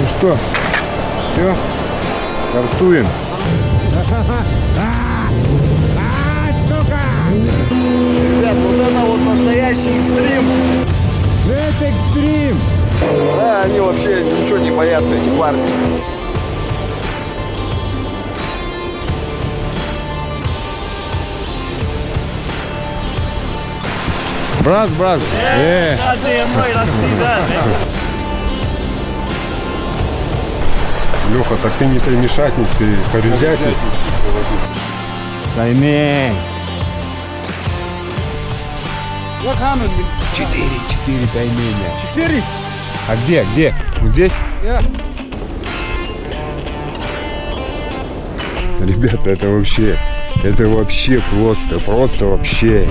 Ну что, все, стартуем. Ребят, вот это вот настоящий экстрим. Это экстрим. Да, они вообще ничего не боятся, эти парни. Брас, брас. Э, Леха, так ты не таймишатник, ты хорюзятник. тайме. Четыре, четыре тайменя. Четыре. А где, где? Вот здесь? Ребята, это вообще, это вообще просто, просто вообще.